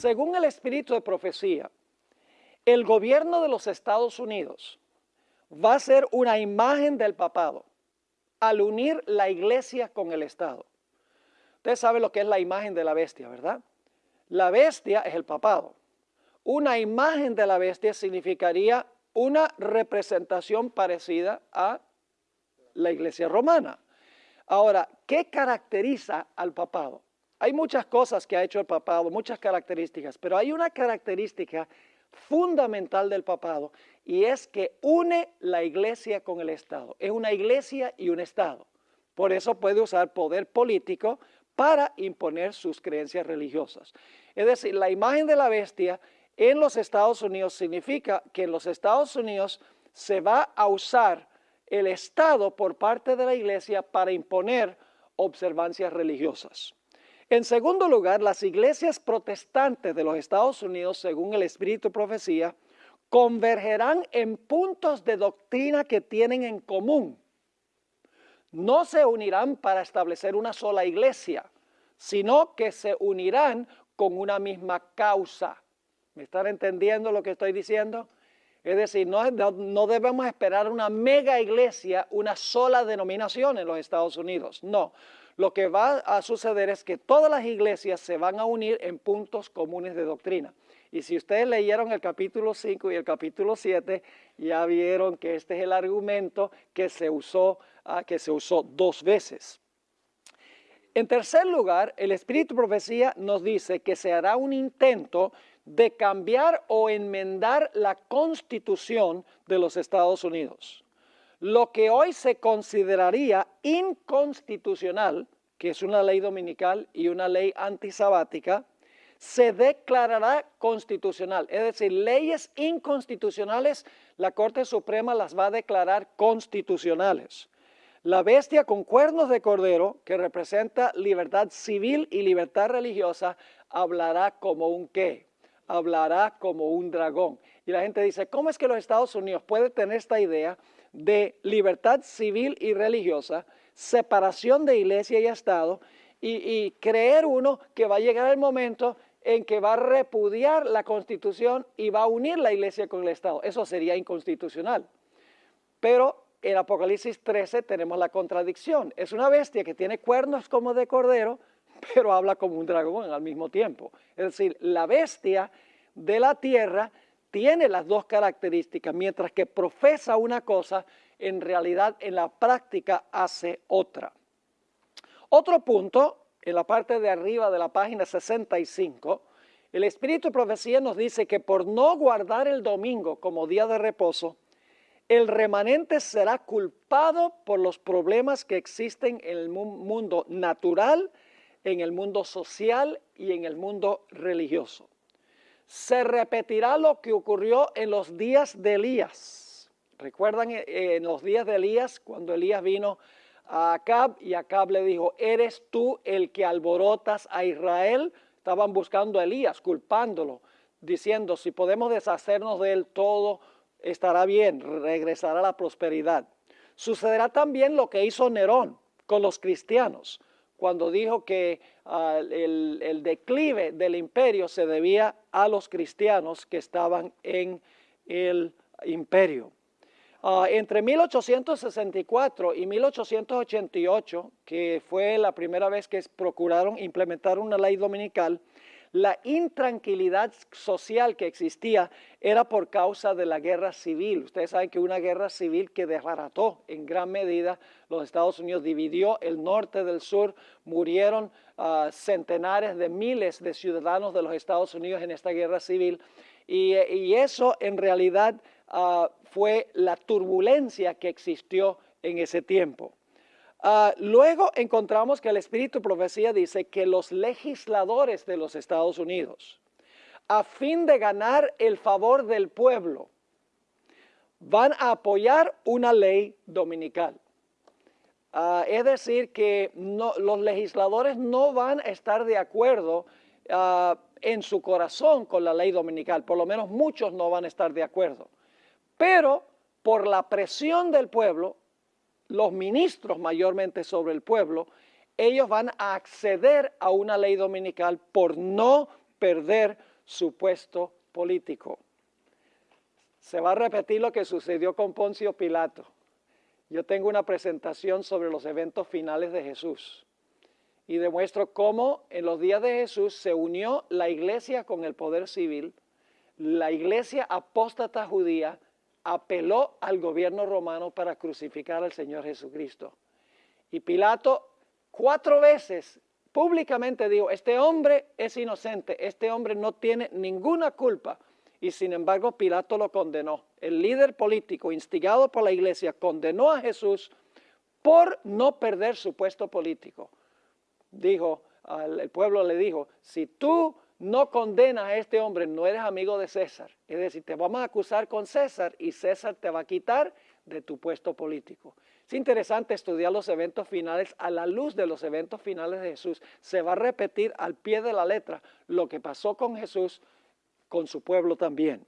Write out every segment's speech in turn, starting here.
Según el espíritu de profecía, el gobierno de los Estados Unidos va a ser una imagen del papado al unir la iglesia con el Estado. Usted sabe lo que es la imagen de la bestia, ¿verdad? La bestia es el papado. Una imagen de la bestia significaría una representación parecida a la iglesia romana. Ahora, ¿qué caracteriza al papado? Hay muchas cosas que ha hecho el papado, muchas características, pero hay una característica fundamental del papado y es que une la iglesia con el Estado. Es una iglesia y un Estado. Por eso puede usar poder político para imponer sus creencias religiosas. Es decir, la imagen de la bestia en los Estados Unidos significa que en los Estados Unidos se va a usar el Estado por parte de la iglesia para imponer observancias religiosas. En segundo lugar, las iglesias protestantes de los Estados Unidos, según el Espíritu de Profecía, convergerán en puntos de doctrina que tienen en común. No se unirán para establecer una sola iglesia, sino que se unirán con una misma causa. ¿Me están entendiendo lo que estoy diciendo? Es decir, no, no, debemos esperar una mega iglesia, una sola denominación en los Estados Unidos. No, lo que va a suceder es que todas las iglesias se van a unir en puntos comunes de doctrina. Y si ustedes leyeron el capítulo 5 y el capítulo 7, ya vieron que este es el argumento que se usó, ah, que se usó dos veces. En tercer lugar, el Espíritu Profecía nos dice que se hará un intento de cambiar o enmendar la constitución de los Estados Unidos lo que hoy se consideraría inconstitucional, que es una ley dominical y una ley antisabática, se declarará constitucional. Es decir, leyes inconstitucionales, la Corte Suprema las va a declarar constitucionales. La bestia con cuernos de cordero, que representa libertad civil y libertad religiosa, hablará como un qué? Hablará como un dragón. Y la gente dice, ¿cómo es que los Estados Unidos pueden tener esta idea de libertad civil y religiosa, separación de iglesia y Estado, y, creer uno que va a llegar el momento en que va a repudiar la Constitución y va a unir la iglesia con el Estado. Eso sería inconstitucional. Pero en Apocalipsis 13 tenemos la contradicción. Es una bestia que tiene cuernos como de cordero, pero habla como un dragón al mismo tiempo. Es decir, la bestia de la tierra tiene las dos características, mientras que profesa una cosa, en realidad en la práctica hace otra. Otro punto, en la parte de arriba de la página 65, el Espíritu de Profecía nos dice que por no guardar el domingo como día de reposo, el remanente será culpado por los problemas que existen en el mundo natural, en el mundo social y en el mundo religioso se repetirá lo que ocurrió en los días de Elías. ¿Recuerdan eh, en los días de Elías cuando Elías vino a Acab y Acab le dijo, ¿eres tú el que alborotas a Israel? Estaban buscando a Elías, culpándolo, diciendo, si podemos deshacernos de él todo, estará bien, regresará la prosperidad. Sucederá también lo que hizo Nerón con los cristianos cuando dijo que ah, el, declive del imperio se debía a los cristianos que estaban en el imperio. Ah, entre 1864 y 1888, que fue la primera vez que procuraron implementar una ley dominical, la intranquilidad social que existía era por causa de la guerra civil. Ustedes saben que una guerra civil que desbarató en gran medida los Estados Unidos, dividió el norte del sur, murieron ah, centenares de miles de ciudadanos de los Estados Unidos en esta guerra civil. Y, eso en realidad ah, fue la turbulencia que existió en ese tiempo. Ah, luego encontramos que el Espíritu Profecía dice que los legisladores de los Estados Unidos, a fin de ganar el favor del pueblo, van a apoyar una ley dominical. Ah, es decir, que los legisladores no van a estar de acuerdo ah, en su corazón con la ley dominical, por lo menos muchos no van a estar de acuerdo. Pero por la presión del pueblo, los ministros mayormente sobre el pueblo, ellos van a acceder a una ley dominical por no perder su puesto político. Se va a repetir lo que sucedió con Poncio Pilato. Yo tengo una presentación sobre los eventos finales de Jesús y demuestro cómo en los días de Jesús se unió la iglesia con el poder civil, la iglesia apóstata judía apeló al gobierno romano para crucificar al Señor Jesucristo. Y Pilato cuatro veces públicamente dijo, este hombre es inocente, este hombre no tiene ninguna culpa. Y sin embargo Pilato lo condenó. El líder político instigado por la iglesia condenó a Jesús por no perder su puesto político. Dijo, el pueblo le dijo, si tú no condenas a este hombre, no eres amigo de César. Es decir, te vamos a acusar con César y César te va a quitar de tu puesto político. Es interesante estudiar los eventos finales a la luz de los eventos finales de Jesús. Se va a repetir al pie de la letra lo que pasó con Jesús, con su pueblo también.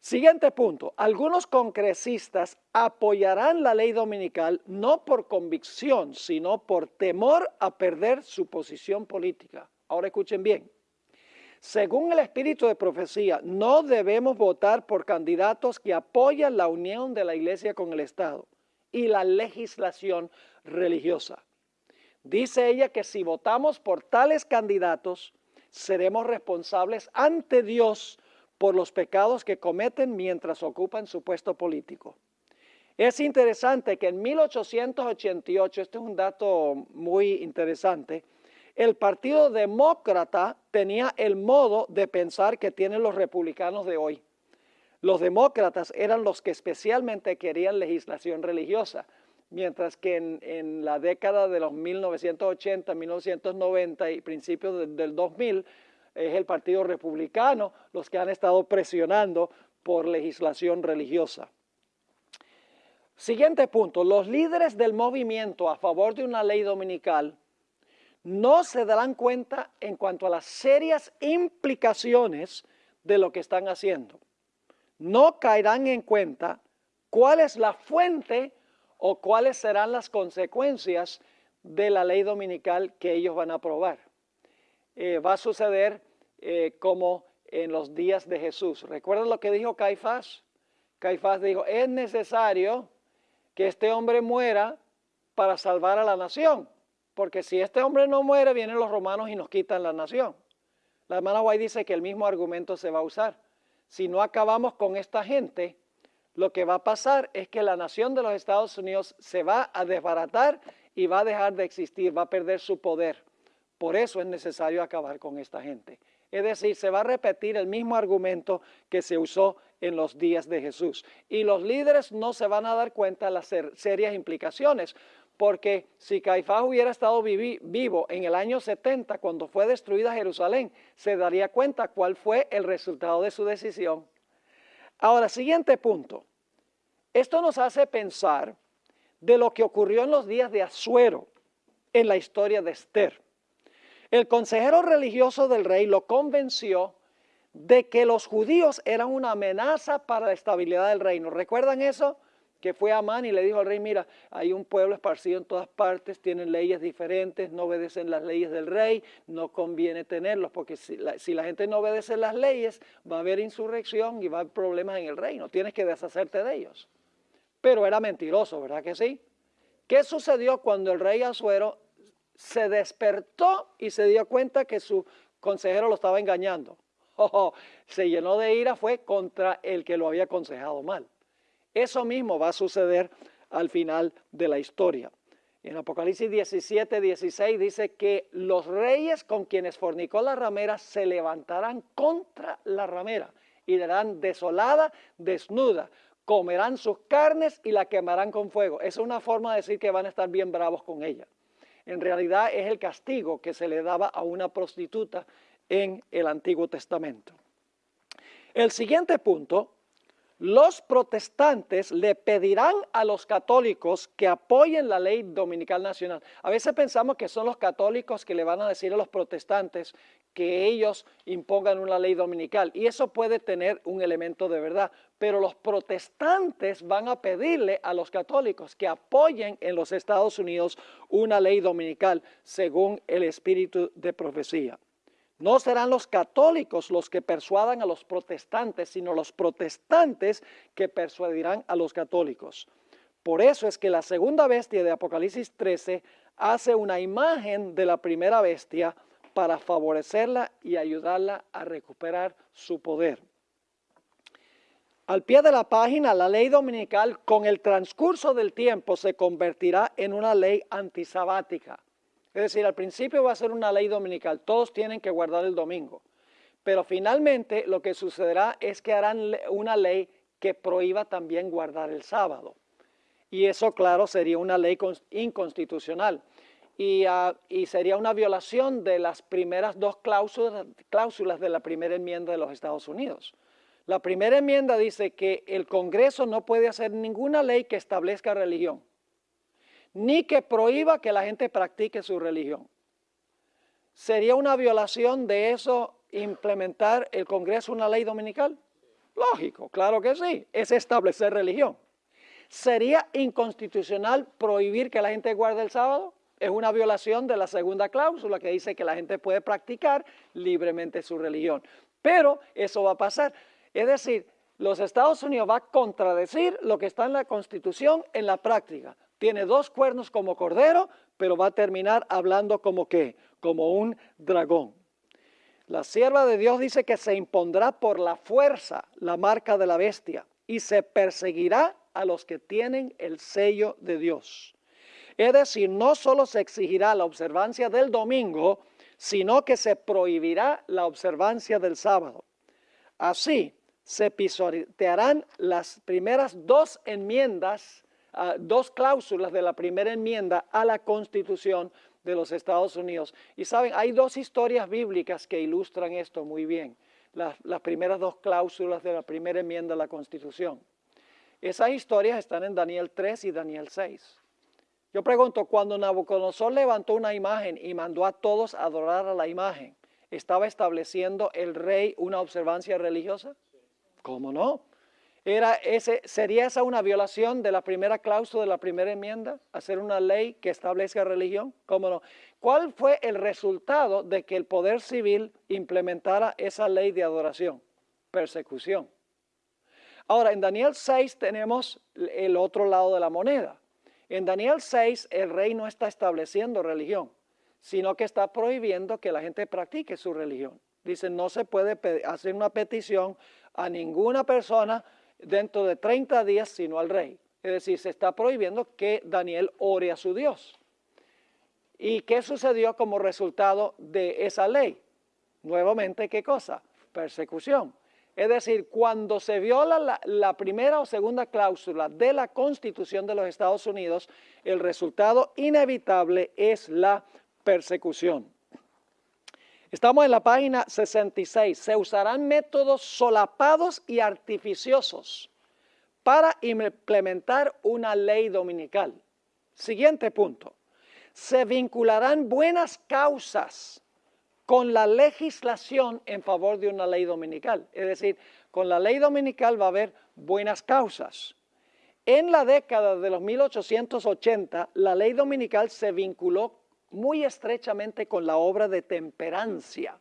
Siguiente punto, algunos congresistas apoyarán la ley dominical no por convicción, sino por temor a perder su posición política. Ahora escuchen bien. Según el espíritu de profecía, no debemos votar por candidatos que apoyan la unión de la iglesia con el Estado y la legislación religiosa. Dice ella que si votamos por tales candidatos, seremos responsables ante Dios por los pecados que cometen mientras ocupan su puesto político. Es interesante que en 1888, este es un dato muy interesante, el Partido Demócrata tenía el modo de pensar que tienen los republicanos de hoy. Los demócratas eran los que especialmente querían legislación religiosa, mientras que en, la década de los 1980, 1990 y principios del 2000 es el Partido Republicano los que han estado presionando por legislación religiosa. Siguiente punto, los líderes del movimiento a favor de una ley dominical no se darán cuenta en cuanto a las serias implicaciones de lo que están haciendo. No caerán en cuenta cuál es la fuente o cuáles serán las consecuencias de la ley dominical que ellos van a aprobar. Eh, va a suceder eh, como en los días de Jesús. ¿Recuerdan lo que dijo Caifás? Caifás dijo, es necesario que este hombre muera para salvar a la nación. Porque si este hombre no muere, vienen los romanos y nos quitan la nación. La hermana Guay dice que el mismo argumento se va a usar. Si no acabamos con esta gente, lo que va a pasar es que la nación de los Estados Unidos se va a desbaratar y va a dejar de existir, va a perder su poder. Por eso es necesario acabar con esta gente. Es decir, se va a repetir el mismo argumento que se usó en los días de Jesús. Y los líderes no se van a dar cuenta de las serias implicaciones, porque si Caifás hubiera estado vivo en el año 70, cuando fue destruida Jerusalén, se daría cuenta cuál fue el resultado de su decisión. Ahora, siguiente punto. Esto nos hace pensar de lo que ocurrió en los días de Asuero en la historia de Esther. El consejero religioso del rey lo convenció de que los judíos eran una amenaza para la estabilidad del reino. ¿Recuerdan eso? Que fue a Amán y le dijo al rey, mira, hay un pueblo esparcido en todas partes, tienen leyes diferentes, no obedecen las leyes del rey, no conviene tenerlos, porque si la, si la, gente no obedece las leyes, va a haber insurrección y va a haber problemas en el reino, tienes que deshacerte de ellos. Pero era mentiroso, ¿verdad que sí? ¿Qué sucedió cuando el rey Azuero se despertó y se dio cuenta que su consejero lo estaba engañando? Oh, se llenó de ira, fue contra el que lo había aconsejado mal. Eso mismo va a suceder al final de la historia. En Apocalipsis 17, 16 dice que los reyes con quienes fornicó la ramera se levantarán contra la ramera y le darán desolada, desnuda, comerán sus carnes y la quemarán con fuego. Esa es una forma de decir que van a estar bien bravos con ella. En realidad es el castigo que se le daba a una prostituta en el Antiguo Testamento. El siguiente punto los protestantes le pedirán a los católicos que apoyen la ley dominical nacional. A veces pensamos que son los católicos que le van a decir a los protestantes que ellos impongan una ley dominical y eso puede tener un elemento de verdad, pero los protestantes van a pedirle a los católicos que apoyen en los Estados Unidos una ley dominical según el espíritu de profecía. No serán los católicos los que persuadan a los protestantes, sino los protestantes que persuadirán a los católicos. Por eso es que la segunda bestia de Apocalipsis 13 hace una imagen de la primera bestia para favorecerla y ayudarla a recuperar su poder. Al pie de la página, la ley dominical con el transcurso del tiempo se convertirá en una ley antisabática. Es decir, al principio va a ser una ley dominical, todos tienen que guardar el domingo. Pero finalmente lo que sucederá es que harán una ley que prohíba también guardar el sábado. Y eso, claro, sería una ley inconstitucional. Ah, y, sería una violación de las primeras dos cláusulas, cláusulas de la primera enmienda de los Estados Unidos. La primera enmienda dice que el Congreso no puede hacer ninguna ley que establezca religión, ni que prohíba que la gente practique su religión. ¿Sería una violación de eso implementar el Congreso una ley dominical? Lógico, claro que sí, es establecer religión. ¿Sería inconstitucional prohibir que la gente guarde el sábado? Es una violación de la segunda cláusula que dice que la gente puede practicar libremente su religión. Pero eso va a pasar. Es decir, los Estados Unidos va a contradecir lo que está en la Constitución en la práctica. Tiene dos cuernos como cordero, pero va a terminar hablando como qué, como un dragón. La sierva de Dios dice que se impondrá por la fuerza la marca de la bestia y se perseguirá a los que tienen el sello de Dios. Es decir, no solo se exigirá la observancia del domingo, sino que se prohibirá la observancia del sábado. Así, se pisotearán las primeras dos enmiendas, dos cláusulas de la primera enmienda a la Constitución de los Estados Unidos. Y saben, hay dos historias bíblicas que ilustran esto muy bien, las, las primeras dos cláusulas de la primera enmienda a la Constitución. Esas historias están en Daniel 3 y Daniel 6. Yo pregunto, cuando Nabucodonosor levantó una imagen y mandó a todos adorar a la imagen, ¿estaba estableciendo el rey una observancia religiosa? ¿Cómo no? Era ese, ¿Sería esa una violación de la primera cláusula de la primera enmienda? ¿Hacer una ley que establezca religión? ¿Cómo no? ¿Cuál fue el resultado de que el poder civil implementara esa ley de adoración? Persecución. Ahora, en Daniel 6 tenemos el otro lado de la moneda. En Daniel 6 el rey no está estableciendo religión, sino que está prohibiendo que la gente practique su religión. Dice, no se puede hacer una petición a ninguna persona dentro de 30 días, sino al rey. Es decir, se está prohibiendo que Daniel ore a su Dios. ¿Y qué sucedió como resultado de esa ley? Nuevamente, ¿qué cosa? Persecución. Es decir, cuando se viola la, la, primera o segunda cláusula de la Constitución de los Estados Unidos, el resultado inevitable es la persecución. Estamos en la página 66. Se usarán métodos solapados y artificiosos para implementar una ley dominical. Siguiente punto. Se vincularán buenas causas con la legislación en favor de una ley dominical. Es decir, con la ley dominical va a haber buenas causas. En la década de los 1880, la ley dominical se vinculó muy estrechamente con la obra de temperancia.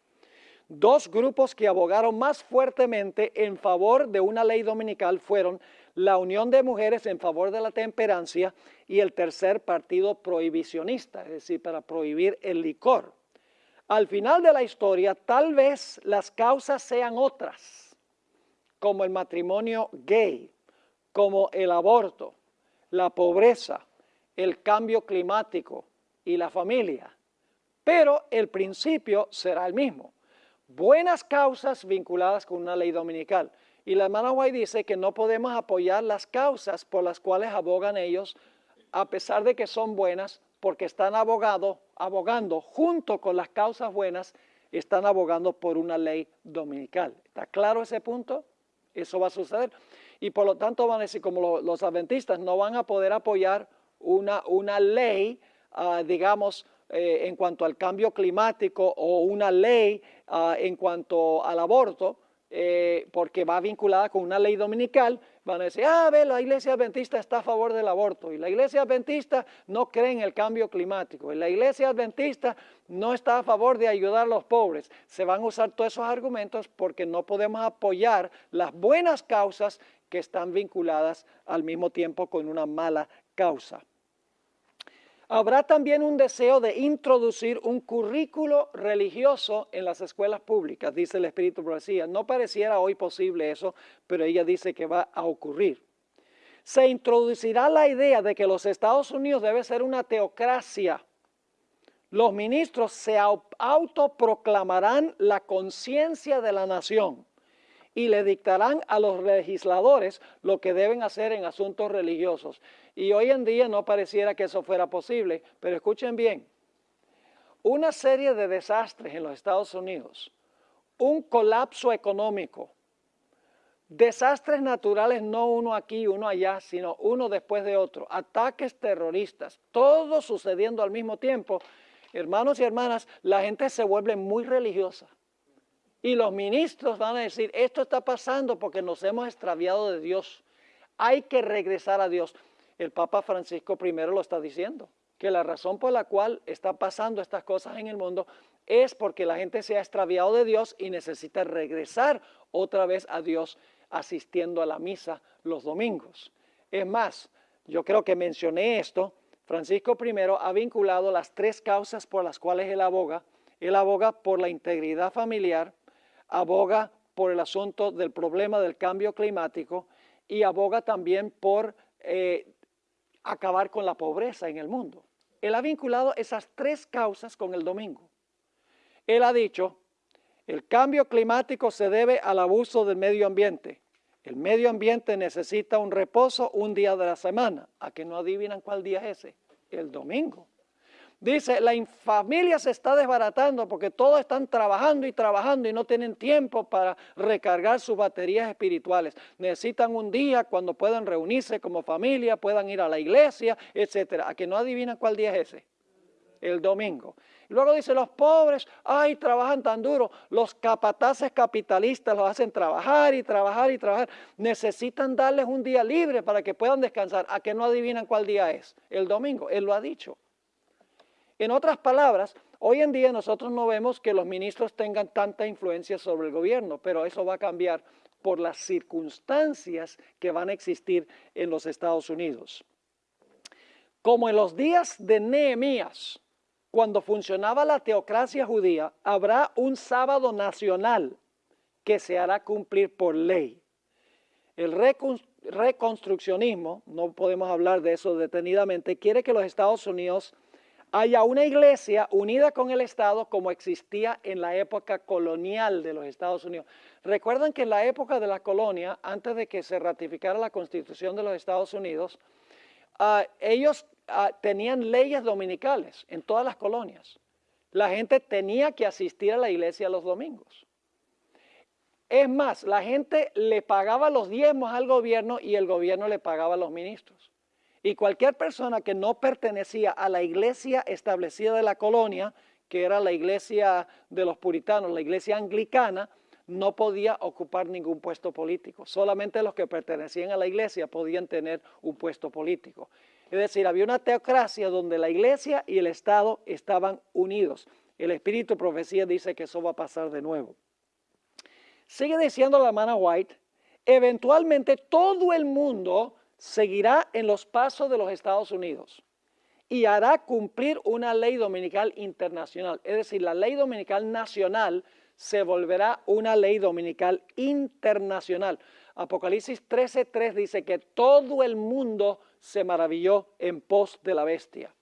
Dos grupos que abogaron más fuertemente en favor de una ley dominical fueron la Unión de Mujeres en favor de la temperancia y el tercer partido prohibicionista, es decir, para prohibir el licor. Al final de la historia, tal vez las causas sean otras, como el matrimonio gay, como el aborto, la pobreza, el cambio climático, y la familia. Pero el principio será el mismo. Buenas causas vinculadas con una ley dominical. Y la hermana White dice que no podemos apoyar las causas por las cuales abogan ellos, a pesar de que son buenas, porque están abogado, abogando junto con las causas buenas, están abogando por una ley dominical. ¿Está claro ese punto? Eso va a suceder. Y por lo tanto van a decir, como los adventistas no van a poder apoyar una, una ley Ah, digamos, eh, en cuanto al cambio climático o una ley ah, en cuanto al aborto, eh, porque va vinculada con una ley dominical, van a decir, ah, ve, la iglesia adventista está a favor del aborto, y la iglesia adventista no cree en el cambio climático, y la iglesia adventista no está a favor de ayudar a los pobres. Se van a usar todos esos argumentos porque no podemos apoyar las buenas causas que están vinculadas al mismo tiempo con una mala causa. Habrá también un deseo de introducir un currículo religioso en las escuelas públicas, dice el Espíritu Profecía. No pareciera hoy posible eso, pero ella dice que va a ocurrir. Se introducirá la idea de que los Estados Unidos debe ser una teocracia. Los ministros se autoproclamarán la conciencia de la nación y le dictarán a los legisladores lo que deben hacer en asuntos religiosos. Y hoy en día no pareciera que eso fuera posible, pero escuchen bien, una serie de desastres en los Estados Unidos, un colapso económico, desastres naturales, no uno aquí, uno allá, sino uno después de otro, ataques terroristas, todo sucediendo al mismo tiempo, hermanos y hermanas, la gente se vuelve muy religiosa. Y los ministros van a decir, esto está pasando porque nos hemos extraviado de Dios. Hay que regresar a Dios. El Papa Francisco I lo está diciendo, que la razón por la cual está pasando estas cosas en el mundo es porque la gente se ha extraviado de Dios y necesita regresar otra vez a Dios asistiendo a la misa los domingos. Es más, yo creo que mencioné esto, Francisco I ha vinculado las tres causas por las cuales él aboga. Él aboga por la integridad familiar, aboga por el asunto del problema del cambio climático y aboga también por eh, acabar con la pobreza en el mundo. Él ha vinculado esas tres causas con el domingo. Él ha dicho, el cambio climático se debe al abuso del medio ambiente. El medio ambiente necesita un reposo un día de la semana. ¿A que no adivinan cuál día es ese? El domingo. Dice, la familia se está desbaratando porque todos están trabajando y trabajando y no tienen tiempo para recargar sus baterías espirituales. Necesitan un día cuando puedan reunirse como familia, puedan ir a la iglesia, etcétera. ¿A que no adivinan cuál día es ese? El domingo. Luego dice, los pobres, ay, trabajan tan duro. Los capataces capitalistas los hacen trabajar y trabajar y trabajar. Necesitan darles un día libre para que puedan descansar. ¿A que no adivinan cuál día es? El domingo. Él lo ha dicho. En otras palabras, hoy en día nosotros no vemos que los ministros tengan tanta influencia sobre el gobierno, pero eso va a cambiar por las circunstancias que van a existir en los Estados Unidos. Como en los días de Nehemías, cuando funcionaba la teocracia judía, habrá un sábado nacional que se hará cumplir por ley. El reconstruccionismo, no podemos hablar de eso detenidamente, quiere que los Estados Unidos haya una iglesia unida con el Estado como existía en la época colonial de los Estados Unidos. Recuerdan que en la época de la colonia, antes de que se ratificara la Constitución de los Estados Unidos, ah, ellos ah, tenían leyes dominicales en todas las colonias. La gente tenía que asistir a la iglesia los domingos. Es más, la gente le pagaba los diezmos al gobierno y el gobierno le pagaba a los ministros. Y cualquier persona que no pertenecía a la iglesia establecida de la colonia, que era la iglesia de los puritanos, la iglesia anglicana, no podía ocupar ningún puesto político. Solamente los que pertenecían a la iglesia podían tener un puesto político. Es decir, había una teocracia donde la iglesia y el Estado estaban unidos. El Espíritu Profecía dice que eso va a pasar de nuevo. Sigue diciendo la hermana White, eventualmente todo el mundo seguirá en los pasos de los Estados Unidos y hará cumplir una ley dominical internacional. Es decir, la ley dominical nacional se volverá una ley dominical internacional. Apocalipsis 13.3 dice que todo el mundo se maravilló en pos de la bestia.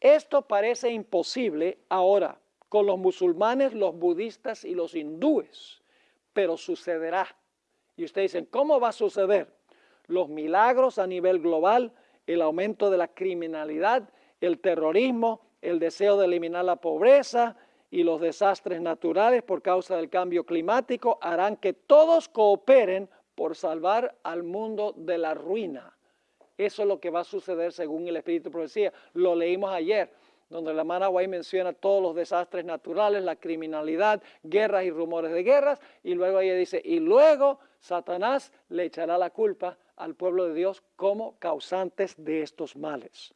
Esto parece imposible ahora con los musulmanes, los budistas y los hindúes, pero sucederá. Y ustedes dicen, ¿cómo va a suceder? Los milagros a nivel global, el aumento de la criminalidad, el terrorismo, el deseo de eliminar la pobreza y los desastres naturales por causa del cambio climático harán que todos cooperen por salvar al mundo de la ruina. Eso es lo que va a suceder según el Espíritu de Profecía. Lo leímos ayer. donde la hermana White menciona todos los desastres naturales, la criminalidad, guerras y rumores de guerras, y luego ella dice, y luego Satanás le echará la culpa al pueblo de Dios como causantes de estos males.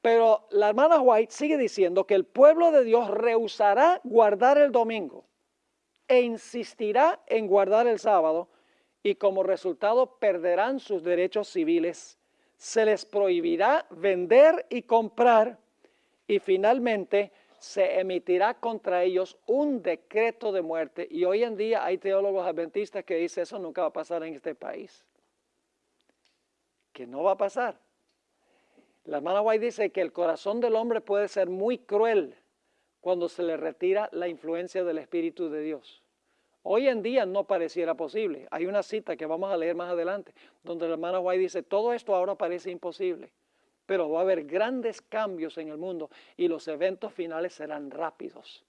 Pero la hermana White sigue diciendo que el pueblo de Dios rehusará guardar el domingo e insistirá en guardar el sábado y como resultado perderán sus derechos civiles. Se les prohibirá vender y comprar y finalmente se emitirá contra ellos un decreto de muerte. Y hoy en día hay teólogos adventistas que dicen eso nunca va a pasar en este país. Que no va a pasar. La hermana White dice que el corazón del hombre puede ser muy cruel cuando se le retira la influencia del Espíritu de Dios. Hoy en día no pareciera posible. Hay una cita que vamos a leer más adelante, donde la hermana White dice, todo esto ahora parece imposible, pero va a haber grandes cambios en el mundo y los eventos finales serán rápidos.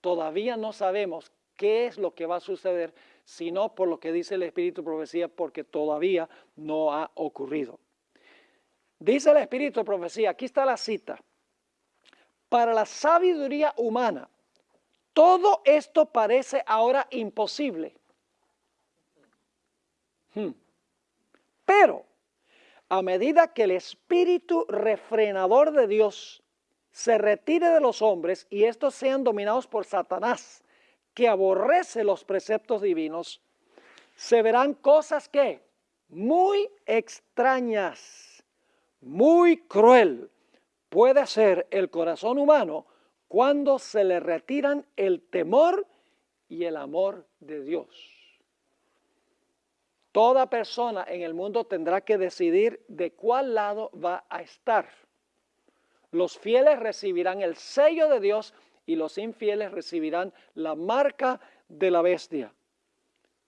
Todavía no sabemos qué es lo que va a suceder, sino por lo que dice el Espíritu Profecía, porque todavía no ha ocurrido. Dice el Espíritu de Profecía, aquí está la cita, para la sabiduría humana, todo esto parece ahora imposible. Hmm. Pero a medida que el espíritu refrenador de Dios se retire de los hombres y estos sean dominados por Satanás, que aborrece los preceptos divinos, se verán cosas que muy extrañas muy cruel puede ser el corazón humano cuando se le retiran el temor y el amor de Dios. Toda persona en el mundo tendrá que decidir de cuál lado va a estar. Los fieles recibirán el sello de Dios y los infieles recibirán la marca de la bestia.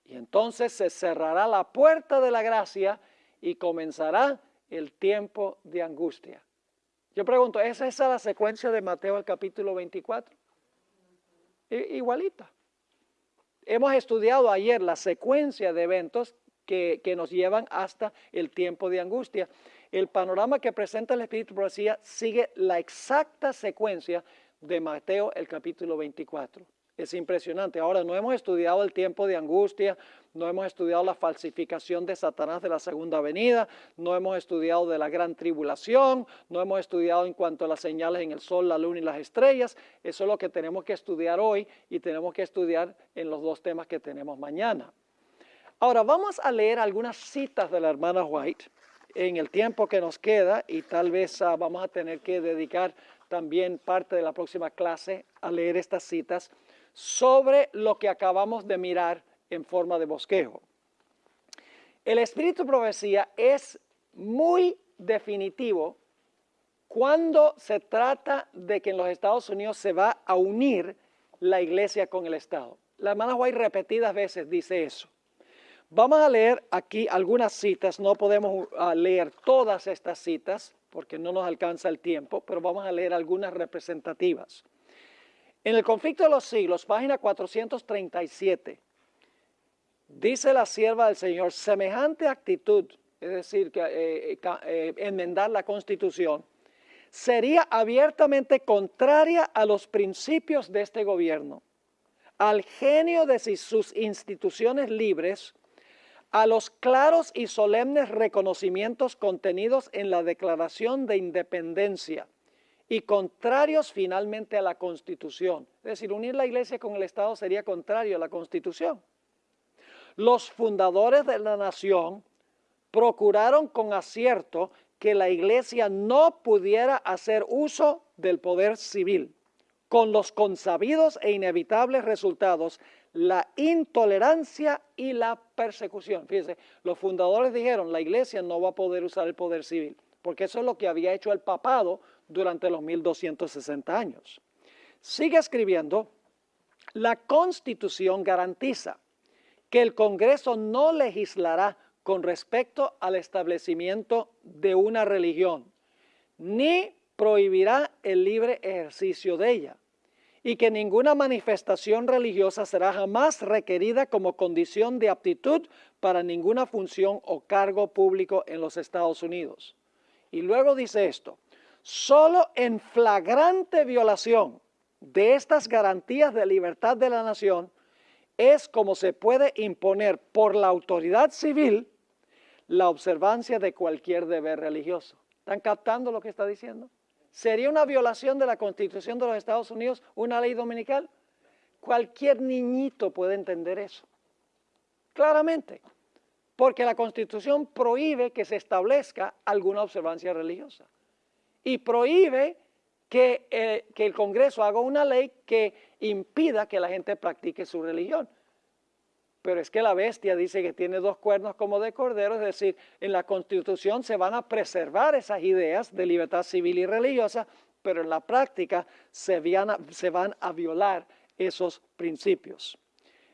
Y entonces se cerrará la puerta de la gracia y comenzará el tiempo de angustia. Yo pregunto, ¿es esa la secuencia de Mateo el capítulo 24? igualita. Hemos estudiado ayer la secuencia de eventos que, nos llevan hasta el tiempo de angustia. El panorama que presenta el Espíritu Profecía sigue la exacta secuencia de Mateo el capítulo 24. Es impresionante. Ahora, no hemos estudiado el tiempo de angustia, no hemos estudiado la falsificación de Satanás de la segunda venida, no hemos estudiado de la gran tribulación, no hemos estudiado en cuanto a las señales en el sol, la luna y las estrellas. Eso es lo que tenemos que estudiar hoy y tenemos que estudiar en los dos temas que tenemos mañana. Ahora, vamos a leer algunas citas de la hermana White en el tiempo que nos queda y tal vez ah, vamos a tener que dedicar también parte de la próxima clase a leer estas citas sobre lo que acabamos de mirar en forma de bosquejo. El espíritu profecía es muy definitivo cuando se trata de que en los Estados Unidos se va a unir la iglesia con el Estado. La hermana White repetidas veces dice eso. Vamos a leer aquí algunas citas, no podemos uh, leer todas estas citas porque no nos alcanza el tiempo, pero vamos a leer algunas representativas. En el conflicto de los siglos, página 437, dice la sierva del Señor, semejante actitud, es decir, eh, eh, eh, enmendar la constitución, sería abiertamente contraria a los principios de este gobierno, al genio de sus instituciones libres, a los claros y solemnes reconocimientos contenidos en la Declaración de Independencia, y contrarios finalmente a la Constitución. Es decir, unir la iglesia con el Estado sería contrario a la Constitución. Los fundadores de la nación procuraron con acierto que la iglesia no pudiera hacer uso del poder civil, con los consabidos e inevitables resultados, la intolerancia y la persecución. Fíjense, los fundadores dijeron, la iglesia no va a poder usar el poder civil, porque eso es lo que había hecho el papado durante los 1260 años. Sigue escribiendo, la Constitución garantiza que el Congreso no legislará con respecto al establecimiento de una religión, ni prohibirá el libre ejercicio de ella, y que ninguna manifestación religiosa será jamás requerida como condición de aptitud para ninguna función o cargo público en los Estados Unidos. Y luego dice esto, Solo en flagrante violación de estas garantías de libertad de la nación es como se puede imponer por la autoridad civil la observancia de cualquier deber religioso. ¿Están captando lo que está diciendo? ¿Sería una violación de la Constitución de los Estados Unidos una ley dominical? Cualquier niñito puede entender eso. Claramente. Porque la Constitución prohíbe que se establezca alguna observancia religiosa. Y prohíbe que, eh, el Congreso haga una ley que impida que la gente practique su religión. Pero es que la bestia dice que tiene dos cuernos como de cordero, es decir, en la Constitución se van a preservar esas ideas de libertad civil y religiosa, pero en la práctica se van a, violar esos principios.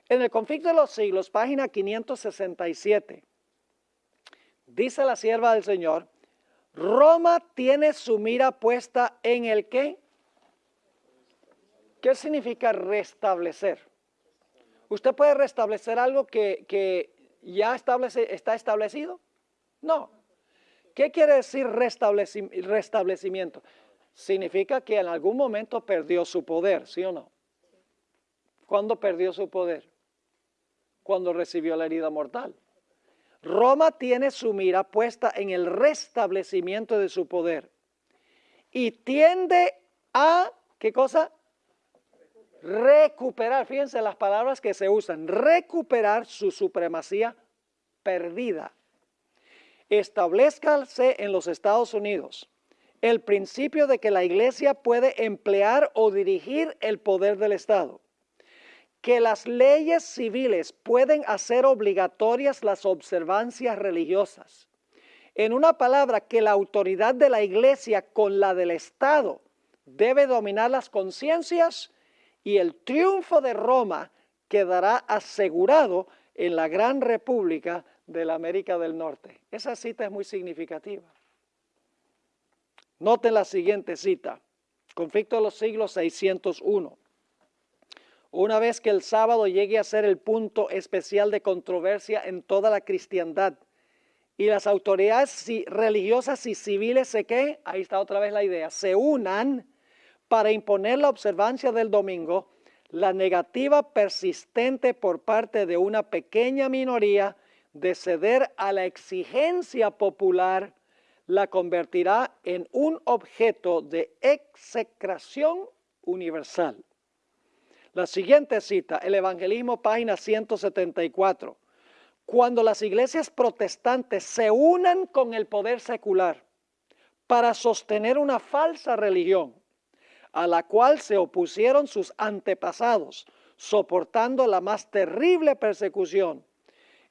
En el conflicto de los siglos, página 567, dice la sierva del Señor, Roma tiene su mira puesta en el qué? ¿Qué significa restablecer? ¿Usted puede restablecer algo que, ya establece, está establecido? No. ¿Qué quiere decir restablecimiento? Significa que en algún momento perdió su poder, ¿sí o no? ¿Cuándo perdió su poder? Cuando recibió la herida mortal. Roma tiene su mira puesta en el restablecimiento de su poder y tiende a, ¿qué cosa? Recuperar, fíjense las palabras que se usan, recuperar su supremacía perdida. Establezcase en los Estados Unidos el principio de que la iglesia puede emplear o dirigir el poder del Estado que las leyes civiles pueden hacer obligatorias las observancias religiosas. En una palabra, que la autoridad de la iglesia con la del Estado debe dominar las conciencias y el triunfo de Roma quedará asegurado en la gran república de la América del Norte. Esa cita es muy significativa. Noten la siguiente cita, conflicto de los siglos 601. Una vez que el sábado llegue a ser el punto especial de controversia en toda la cristiandad y las autoridades religiosas y civiles se que, ahí está otra vez la idea, se unan para imponer la observancia del domingo, la negativa persistente por parte de una pequeña minoría de ceder a la exigencia popular la convertirá en un objeto de execración universal. La siguiente cita, el Evangelismo, página 174. Cuando las iglesias protestantes se unan con el poder secular para sostener una falsa religión, a la cual se opusieron sus antepasados, soportando la más terrible persecución,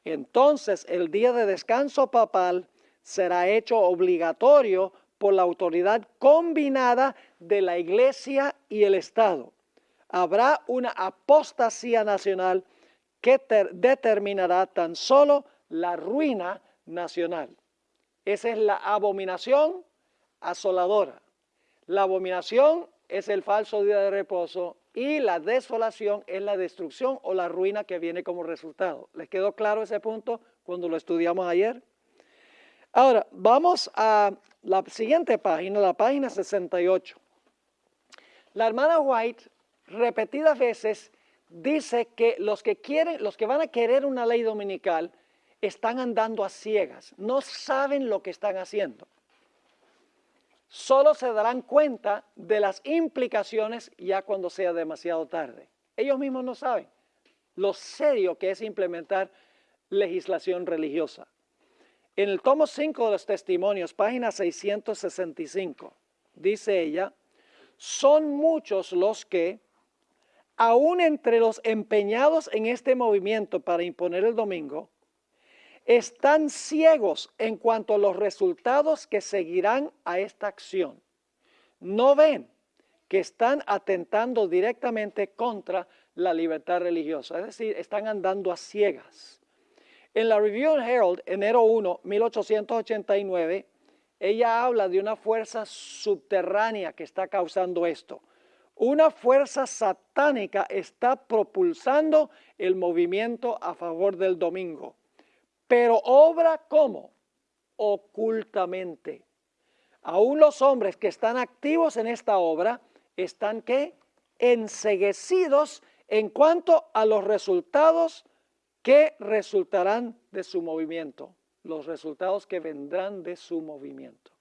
entonces el día de descanso papal será hecho obligatorio por la autoridad combinada de la iglesia y el Estado habrá una apostasía nacional que determinará tan solo la ruina nacional. Esa es la abominación asoladora. La abominación es el falso día de reposo y la desolación es la destrucción o la ruina que viene como resultado. ¿Les quedó claro ese punto cuando lo estudiamos ayer? Ahora, vamos a la siguiente página, la página 68. La hermana White repetidas veces dice que los que quieren, los que van a querer una ley dominical están andando a ciegas, no saben lo que están haciendo. Solo se darán cuenta de las implicaciones ya cuando sea demasiado tarde. Ellos mismos no saben lo serio que es implementar legislación religiosa. En el tomo 5 de los testimonios, página 665, dice ella, son muchos los que aún entre los empeñados en este movimiento para imponer el domingo, están ciegos en cuanto a los resultados que seguirán a esta acción. No ven que están atentando directamente contra la libertad religiosa, es decir, están andando a ciegas. En la Review Herald, enero 1, 1889, ella habla de una fuerza subterránea que está causando esto. Una fuerza satánica está propulsando el movimiento a favor del domingo, pero obra como ocultamente. Aún los hombres que están activos en esta obra están ¿qué? enseguecidos en cuanto a los resultados que resultarán de su movimiento, los resultados que vendrán de su movimiento.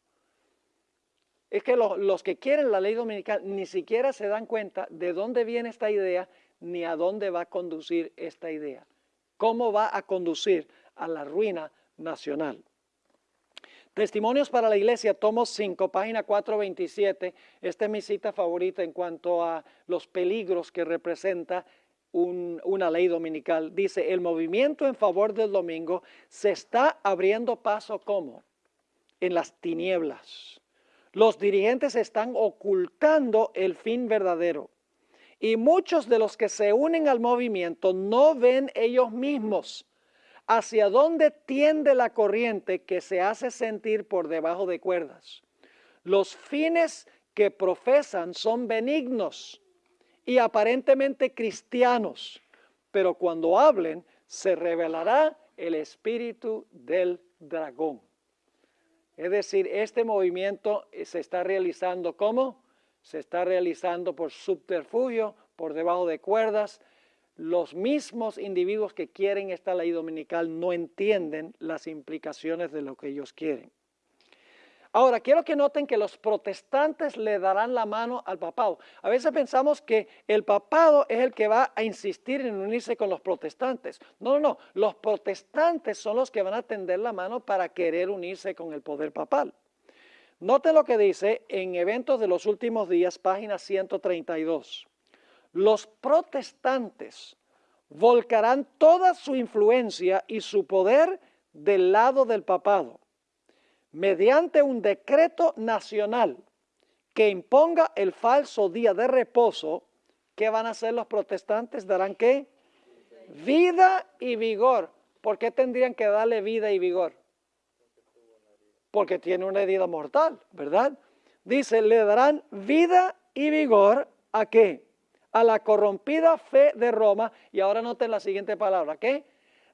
Es que los, los que quieren la ley dominical ni siquiera se dan cuenta de dónde viene esta idea ni a dónde va a conducir esta idea. ¿Cómo va a conducir a la ruina nacional? Testimonios para la Iglesia, tomo 5, página 427. Esta es mi cita favorita en cuanto a los peligros que representa una ley dominical. Dice, el movimiento en favor del domingo se está abriendo paso como en las tinieblas. Los dirigentes están ocultando el fin verdadero. Y muchos de los que se unen al movimiento no ven ellos mismos hacia dónde tiende la corriente que se hace sentir por debajo de cuerdas. Los fines que profesan son benignos y aparentemente cristianos, pero cuando hablen se revelará el espíritu del dragón. Es decir, este movimiento se está realizando ¿cómo? Se está realizando por subterfugio, por debajo de cuerdas, los mismos individuos que quieren esta ley dominical no entienden las implicaciones de lo que ellos quieren. Ahora, quiero que noten que los protestantes le darán la mano al papado. A veces pensamos que el papado es el que va a insistir en unirse con los protestantes. No, no, no. Los protestantes son los que van a tender la mano para querer unirse con el poder papal. Noten lo que dice en Eventos de los Últimos Días, página 132 los protestantes volcarán toda su influencia y su poder del lado del papado, mediante un decreto nacional que imponga el falso día de reposo, ¿qué van a hacer los protestantes? ¿Darán qué? Vida y vigor. ¿Por qué tendrían que darle vida y vigor? Porque tiene una herida mortal, ¿verdad? Dice, le darán vida y vigor a qué? A la corrompida fe de Roma, y ahora noten la siguiente palabra, ¿qué?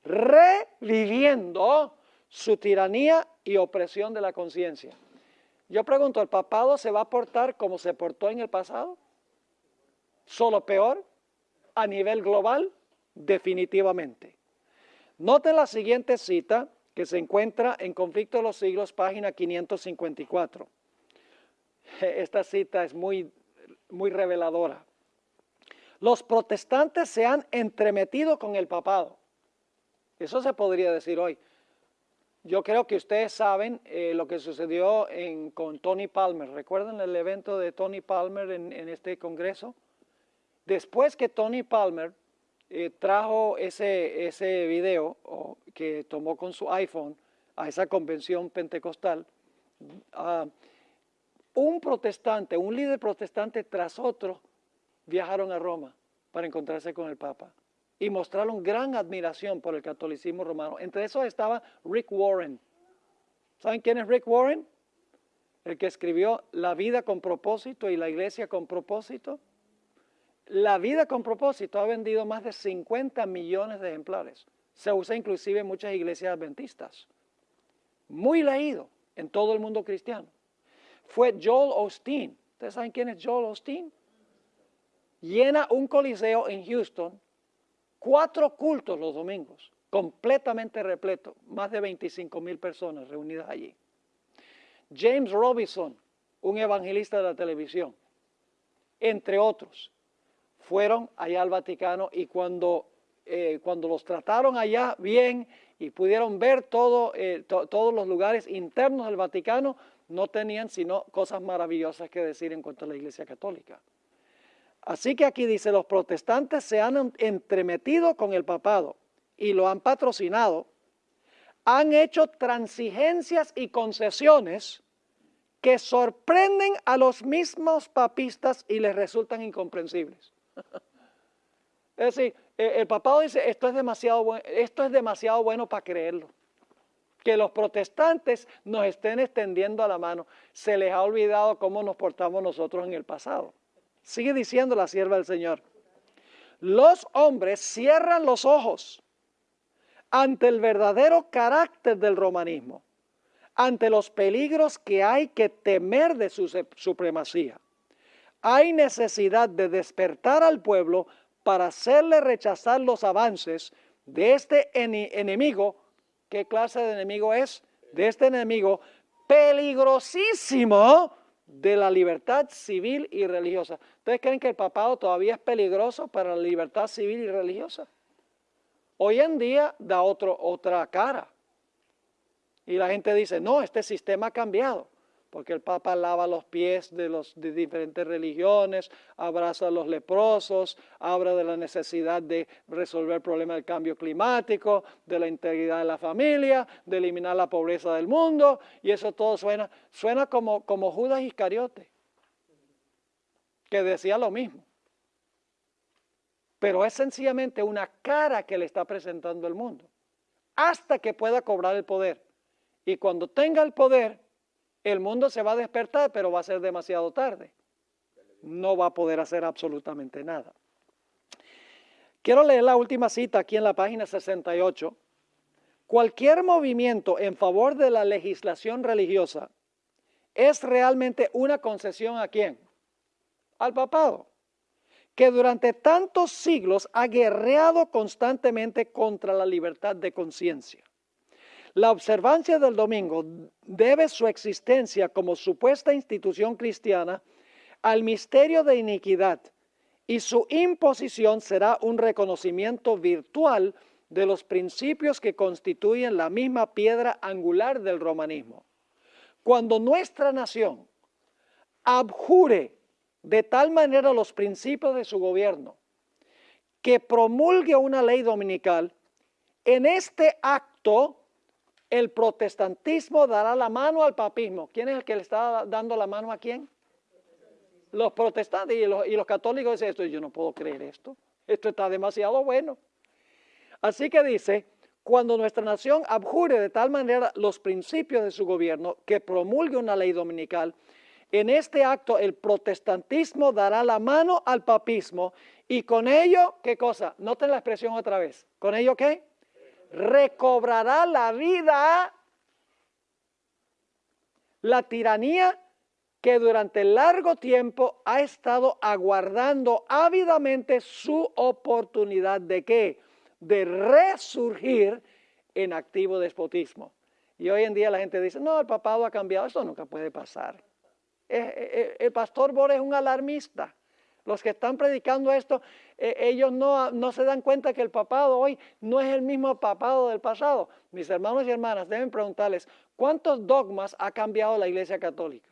Reviviendo su tiranía y opresión de la conciencia. Yo pregunto, ¿el papado se va a portar como se portó en el pasado? ¿Solo peor? ¿A nivel global? Definitivamente. Noten la siguiente cita que se encuentra en Conflicto de los Siglos, página 554. Esta cita es muy, muy reveladora los protestantes se han entremetido con el papado. Eso se podría decir hoy. Yo creo que ustedes saben eh, lo que sucedió con Tony Palmer. ¿Recuerdan el evento de Tony Palmer en, este congreso? Después que Tony Palmer eh, trajo ese, ese video que tomó con su iPhone a esa convención pentecostal, ah, un protestante, un líder protestante tras otro, viajaron a Roma para encontrarse con el Papa y mostraron gran admiración por el catolicismo romano. Entre esos estaba Rick Warren. ¿Saben quién es Rick Warren? El que escribió La vida con propósito y la iglesia con propósito. La vida con propósito ha vendido más de 50 millones de ejemplares. Se usa inclusive en muchas iglesias adventistas. Muy leído en todo el mundo cristiano. Fue Joel Osteen. ¿Ustedes saben quién es Joel Osteen? Llena un coliseo en Houston, cuatro cultos los domingos, completamente repleto, más de 25 mil personas reunidas allí. James Robinson, un evangelista de la televisión, entre otros, fueron allá al Vaticano y cuando, eh, cuando los trataron allá bien y pudieron ver eh, todos los lugares internos del Vaticano, no tenían sino cosas maravillosas que decir en cuanto a la Iglesia Católica. Así que aquí dice, los protestantes se han entremetido con el papado y lo han patrocinado, han hecho transigencias y concesiones que sorprenden a los mismos papistas y les resultan incomprensibles. es decir, e, el papado dice, esto es demasiado, bueno, esto es demasiado bueno para creerlo. Que los protestantes nos estén extendiendo a la mano. Se les ha olvidado cómo nos portamos nosotros en el pasado. Sigue diciendo la sierva del Señor. Los hombres cierran los ojos ante el verdadero carácter del romanismo, ante los peligros que hay que temer de su supremacía. Hay necesidad de despertar al pueblo para hacerle rechazar los avances de este enemigo. ¿Qué clase de enemigo es? De este enemigo peligrosísimo de la libertad civil y religiosa. ¿Ustedes creen que el papado todavía es peligroso para la libertad civil y religiosa? Hoy en día da otro, otra cara. Y la gente dice, no, este sistema ha cambiado porque el Papa lava los pies de los de diferentes religiones, abraza a los leprosos, habla de la necesidad de resolver el problema del cambio climático, de la integridad de la familia, de eliminar la pobreza del mundo, y eso todo suena, suena como, como Judas Iscariote, que decía lo mismo. Pero es sencillamente una cara que le está presentando el mundo, hasta que pueda cobrar el poder. Y cuando tenga el poder, el mundo se va a despertar, pero va a ser demasiado tarde. No va a poder hacer absolutamente nada. Quiero leer la última cita aquí en la página 68. Cualquier movimiento en favor de la legislación religiosa es realmente una concesión a quién? Al papado, que durante tantos siglos ha guerreado constantemente contra la libertad de conciencia. La observancia del domingo debe su existencia como supuesta institución cristiana al misterio de iniquidad y su imposición será un reconocimiento virtual de los principios que constituyen la misma piedra angular del romanismo. Cuando nuestra nación abjure de tal manera los principios de su gobierno que promulgue una ley dominical, en este acto el protestantismo dará la mano al papismo. ¿Quién es el que le está dando la mano a quién? Los protestantes y los, católicos dicen esto. Yo no puedo creer esto. Esto está demasiado bueno. Así que dice, cuando nuestra nación abjure de tal manera los principios de su gobierno que promulgue una ley dominical, en este acto el protestantismo dará la mano al papismo y con ello, ¿qué cosa? Noten la expresión otra vez. ¿Con ello qué? Recobrará la vida la tiranía que durante largo tiempo ha estado aguardando ávidamente su oportunidad de qué? De resurgir en activo despotismo. Y hoy en día la gente dice, no, el papado ha cambiado, eso nunca puede pasar. Eh, eh, eh, el pastor Boris es un alarmista. Los que están predicando esto, eh, ellos no, no se dan cuenta que el papado hoy no es el mismo papado del pasado. Mis hermanos y hermanas deben preguntarles, ¿cuántos dogmas ha cambiado la Iglesia Católica?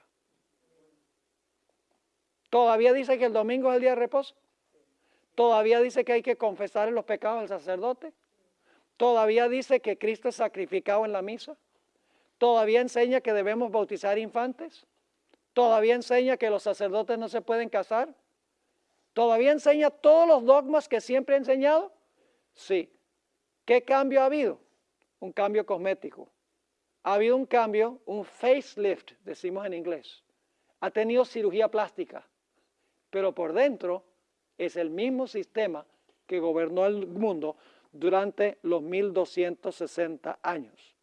¿Todavía dice que el domingo es el día de reposo? ¿Todavía dice que hay que confesar los pecados del sacerdote? ¿Todavía dice que Cristo es sacrificado en la misa? ¿Todavía enseña que debemos bautizar infantes? ¿Todavía enseña que los sacerdotes no se pueden casar? ¿Todavía enseña todos los dogmas que siempre ha enseñado? Sí. ¿Qué cambio ha habido? Un cambio cosmético. Ha habido un cambio, un facelift, decimos en inglés. Ha tenido cirugía plástica, pero por dentro es el mismo sistema que gobernó el mundo durante los 1260 años.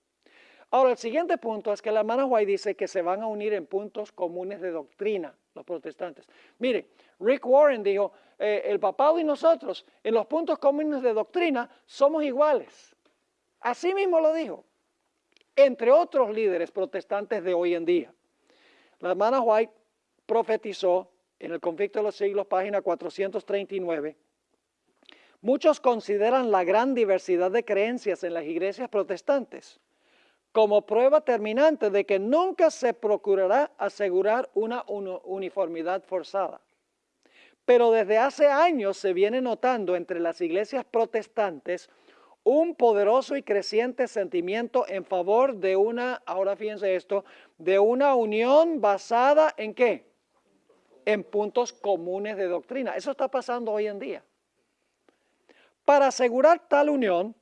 Ahora, el siguiente punto es que la hermana White dice que se van a unir en puntos comunes de doctrina los protestantes. Mire, Rick Warren dijo, eh, el papado y nosotros en los puntos comunes de doctrina somos iguales. Así mismo lo dijo, entre otros líderes protestantes de hoy en día. La hermana White profetizó en el conflicto de los siglos, página 439, muchos consideran la gran diversidad de creencias en las iglesias protestantes como prueba terminante de que nunca se procurará asegurar una uniformidad forzada. Pero desde hace años se viene notando entre las iglesias protestantes un poderoso y creciente sentimiento en favor de una, ahora fíjense esto, de una unión basada en qué? En puntos comunes de doctrina. Eso está pasando hoy en día. Para asegurar tal unión,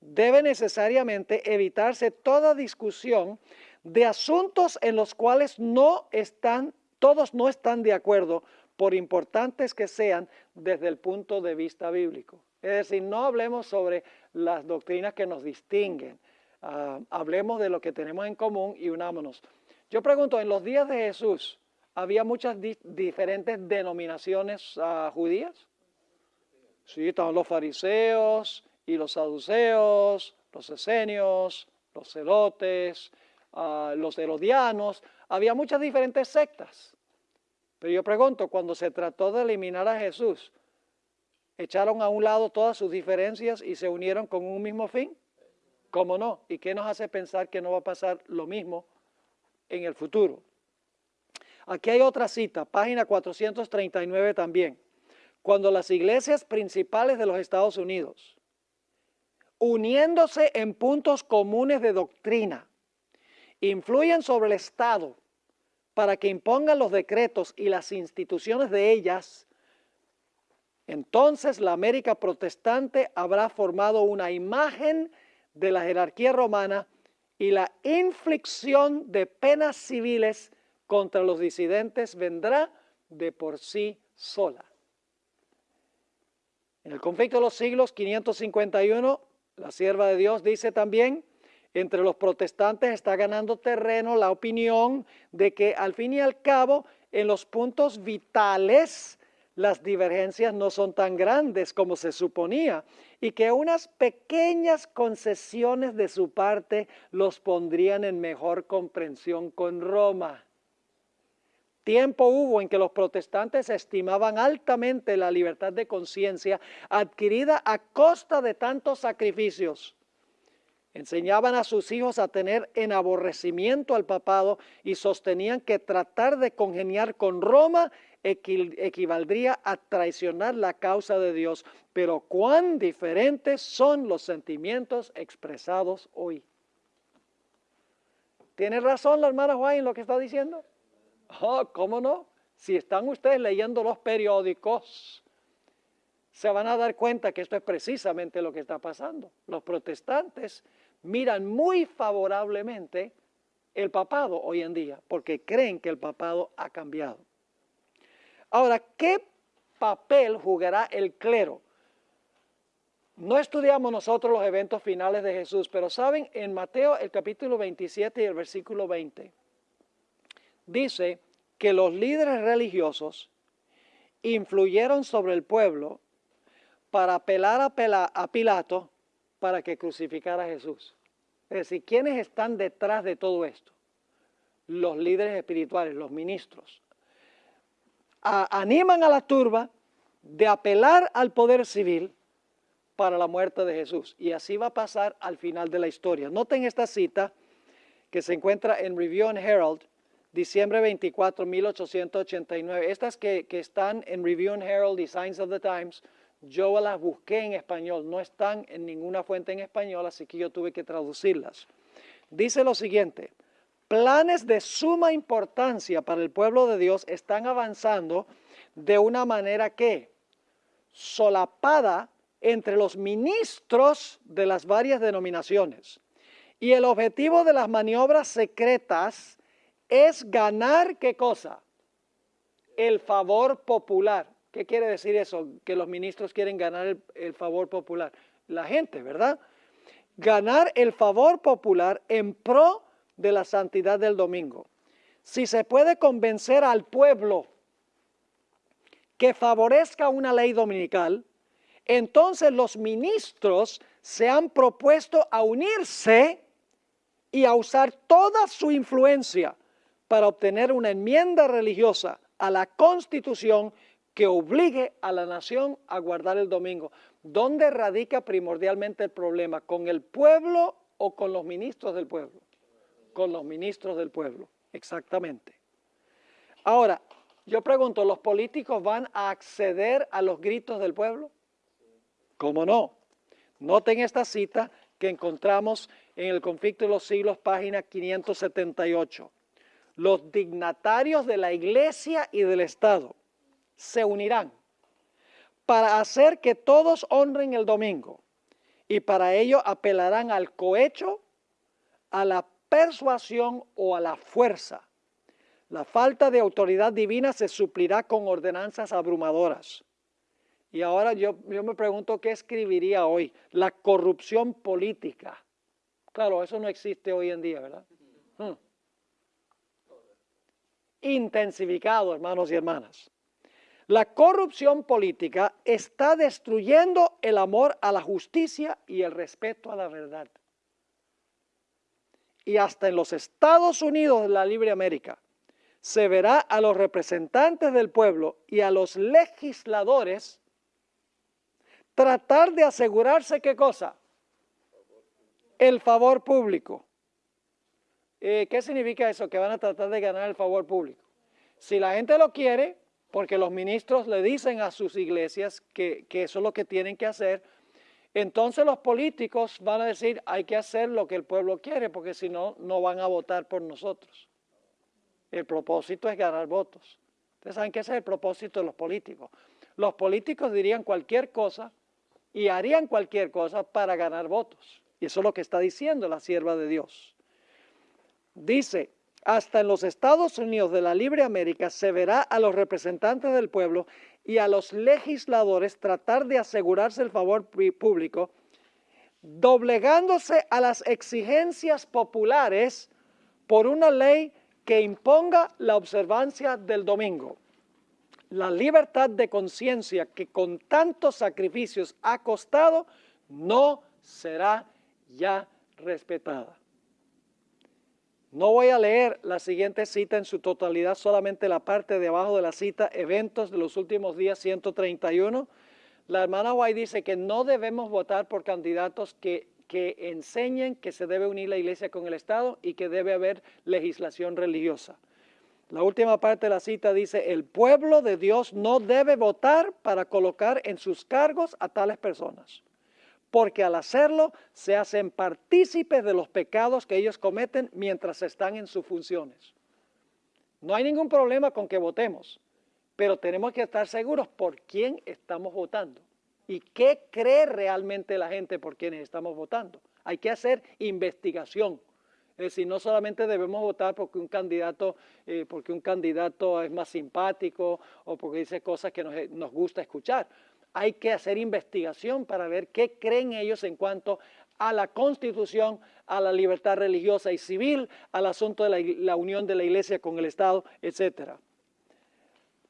debe necesariamente evitarse toda discusión de asuntos en los cuales no están, todos no están de acuerdo, por importantes que sean desde el punto de vista bíblico. Es decir, no hablemos sobre las doctrinas que nos distinguen. ah, hablemos de lo que tenemos en común y unámonos. Yo pregunto, en los días de Jesús, ¿había muchas diferentes denominaciones uh, judías? Sí, estaban los fariseos y los saduceos, los esenios, los celotes, uh, los herodianos. Había muchas diferentes sectas. Pero yo pregunto, cuando se trató de eliminar a Jesús, ¿echaron a un lado todas sus diferencias y se unieron con un mismo fin? ¿Cómo no? ¿Y qué nos hace pensar que no va a pasar lo mismo en el futuro? Aquí hay otra cita, página 439 también. Cuando las iglesias principales de los Estados Unidos, uniéndose en puntos comunes de doctrina, influyen sobre el Estado para que impongan los decretos y las instituciones de ellas, entonces la América protestante habrá formado una imagen de la jerarquía romana y la inflicción de penas civiles contra los disidentes vendrá de por sí sola. En el conflicto de los siglos 551, la sierva de Dios dice también, entre los protestantes está ganando terreno la opinión de que al fin y al cabo en los puntos vitales las divergencias no son tan grandes como se suponía y que unas pequeñas concesiones de su parte los pondrían en mejor comprensión con Roma. Tiempo hubo en que los protestantes estimaban altamente la libertad de conciencia adquirida a costa de tantos sacrificios Enseñaban a sus hijos a tener en aborrecimiento al papado y sostenían que tratar de congeniar con Roma equivaldría a traicionar la causa de Dios. Pero cuán diferentes son los sentimientos expresados hoy. ¿Tiene razón la hermana Juan en lo que está diciendo? Oh, ¿Cómo no? Si están ustedes leyendo los periódicos, se van a dar cuenta que esto es precisamente lo que está pasando. Los protestantes miran muy favorablemente el papado hoy en día, porque creen que el papado ha cambiado. Ahora, ¿qué papel jugará el clero? No estudiamos nosotros los eventos finales de Jesús, pero saben, en Mateo el capítulo 27 y el versículo 20, dice que los líderes religiosos influyeron sobre el pueblo para apelar a, Pilato para que crucificara a Jesús. Es decir, ¿quiénes están detrás de todo esto? Los líderes espirituales, los ministros. animan a la turba de apelar al poder civil para la muerte de Jesús. Y así va a pasar al final de la historia. Noten esta cita que se encuentra en Review and Herald, diciembre 24, 1889. Estas que, que están en Review and Herald y Signs of the Times yo las busqué en español, no están en ninguna fuente en español, así que yo tuve que traducirlas. Dice lo siguiente, planes de suma importancia para el pueblo de Dios están avanzando de una manera que solapada entre los ministros de las varias denominaciones. Y el objetivo de las maniobras secretas es ganar qué cosa? El favor popular. ¿Qué quiere decir eso? Que los ministros quieren ganar el, favor popular. La gente, ¿verdad? Ganar el favor popular en pro de la santidad del domingo. Si se puede convencer al pueblo que favorezca una ley dominical, entonces los ministros se han propuesto a unirse y a usar toda su influencia para obtener una enmienda religiosa a la constitución que obligue a la nación a guardar el domingo. ¿Dónde radica primordialmente el problema? ¿Con el pueblo o con los ministros del pueblo? Con los ministros del pueblo, exactamente. Ahora, yo pregunto, ¿los políticos van a acceder a los gritos del pueblo? ¿Cómo no? Noten esta cita que encontramos en el conflicto de los siglos, página 578. Los dignatarios de la iglesia y del Estado se unirán para hacer que todos honren el domingo y para ello apelarán al cohecho, a la persuasión o a la fuerza. La falta de autoridad divina se suplirá con ordenanzas abrumadoras. Y ahora yo, me pregunto qué escribiría hoy. La corrupción política Claro, eso no existe hoy en día, ¿verdad? Hmm. Intensificado, hermanos y hermanas. La corrupción política está destruyendo el amor a la justicia y el respeto a la verdad. Y hasta en los Estados Unidos de la Libre América se verá a los representantes del pueblo y a los legisladores tratar de asegurarse qué cosa? El favor público. Eh, ¿Qué significa eso? Que van a tratar de ganar el favor público. Si la gente lo quiere, porque los ministros le dicen a sus iglesias que, eso es lo que tienen que hacer. Entonces los políticos van a decir, hay que hacer lo que el pueblo quiere, porque si no, no van a votar por nosotros. El propósito es ganar votos. Ustedes saben que ese es el propósito de los políticos. Los políticos dirían cualquier cosa y harían cualquier cosa para ganar votos. Y eso es lo que está diciendo la sierva de Dios. Dice, hasta en los Estados Unidos de la Libre América se verá a los representantes del pueblo y a los legisladores tratar de asegurarse el favor público, doblegándose a las exigencias populares por una ley que imponga la observancia del domingo. La libertad de conciencia que con tantos sacrificios ha costado no será ya respetada. No voy a leer la siguiente cita en su totalidad, solamente la parte de abajo de la cita, eventos de los últimos días 131. La hermana White dice que no debemos votar por candidatos que, que enseñen que se debe unir la iglesia con el Estado y que debe haber legislación religiosa. La última parte de la cita dice, el pueblo de Dios no debe votar para colocar en sus cargos a tales personas porque al hacerlo se hacen partícipes de los pecados que ellos cometen mientras están en sus funciones. No hay ningún problema con que votemos, pero tenemos que estar seguros por quién estamos votando y qué cree realmente la gente por quienes estamos votando. Hay que hacer investigación. Es decir, no solamente debemos votar porque un candidato, eh, porque un candidato es más simpático o porque dice cosas que nos, nos gusta escuchar hay que hacer investigación para ver qué creen ellos en cuanto a la constitución, a la libertad religiosa y civil, al asunto de la, unión de la iglesia con el Estado, etc.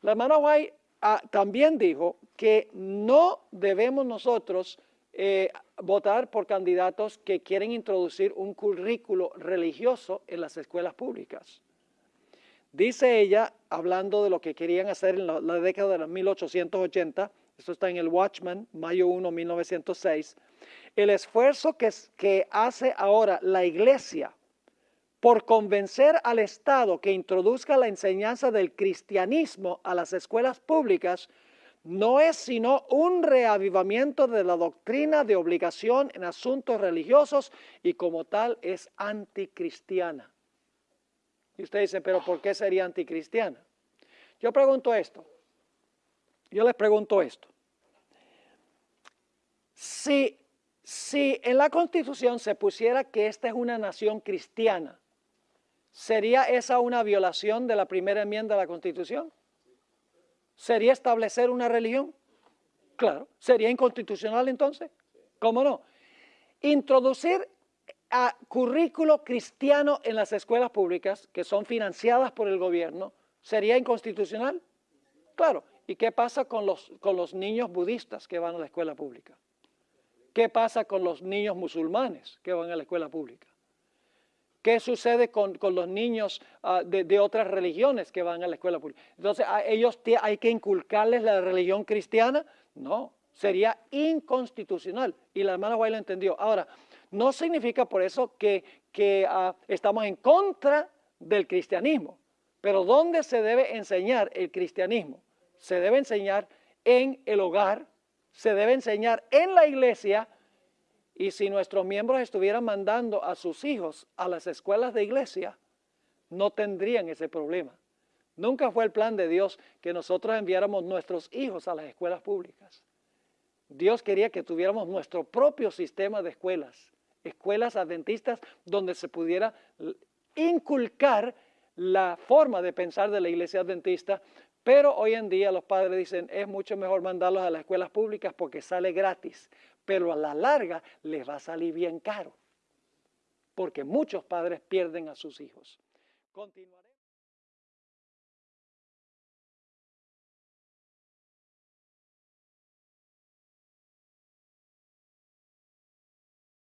La hermana White ah, también dijo que no debemos nosotros eh, votar por candidatos que quieren introducir un currículo religioso en las escuelas públicas. Dice ella, hablando de lo que querían hacer en la, la década de los 1880, esto está en el Watchman, mayo 1, 1906, el esfuerzo que, hace ahora la iglesia por convencer al Estado que introduzca la enseñanza del cristianismo a las escuelas públicas no es sino un reavivamiento de la doctrina de obligación en asuntos religiosos y como tal es anticristiana. Y usted dice, pero ¿por qué sería anticristiana? Yo pregunto esto, yo les pregunto esto. Si, si en la Constitución se pusiera que esta es una nación cristiana, ¿sería esa una violación de la primera enmienda de la Constitución? ¿Sería establecer una religión? Claro. ¿Sería inconstitucional entonces? ¿Cómo no? Introducir a currículo cristiano en las escuelas públicas que son financiadas por el gobierno, ¿sería inconstitucional? Claro. ¿Y qué pasa con los, con los niños budistas que van a la escuela pública? ¿Qué pasa con los niños musulmanes que van a la escuela pública? ¿Qué sucede con, los niños ah, de, otras religiones que van a la escuela pública? Entonces, ¿a ellos hay que inculcarles la religión cristiana? No, sería inconstitucional. Y la hermana Guay entendió. Ahora, no significa por eso que, que ah, estamos en contra del cristianismo. Pero ¿dónde se debe enseñar el cristianismo? Se debe enseñar en el hogar, se debe enseñar en la iglesia y si nuestros miembros estuvieran mandando a sus hijos a las escuelas de iglesia, no tendrían ese problema. Nunca fue el plan de Dios que nosotros enviáramos nuestros hijos a las escuelas públicas. Dios quería que tuviéramos nuestro propio sistema de escuelas, escuelas adventistas donde se pudiera inculcar la forma de pensar de la iglesia adventista pero hoy en día los padres dicen, es mucho mejor mandarlos a las escuelas públicas porque sale gratis, pero a la larga les va a salir bien caro. porque muchos padres pierden a sus hijos. Continuaré.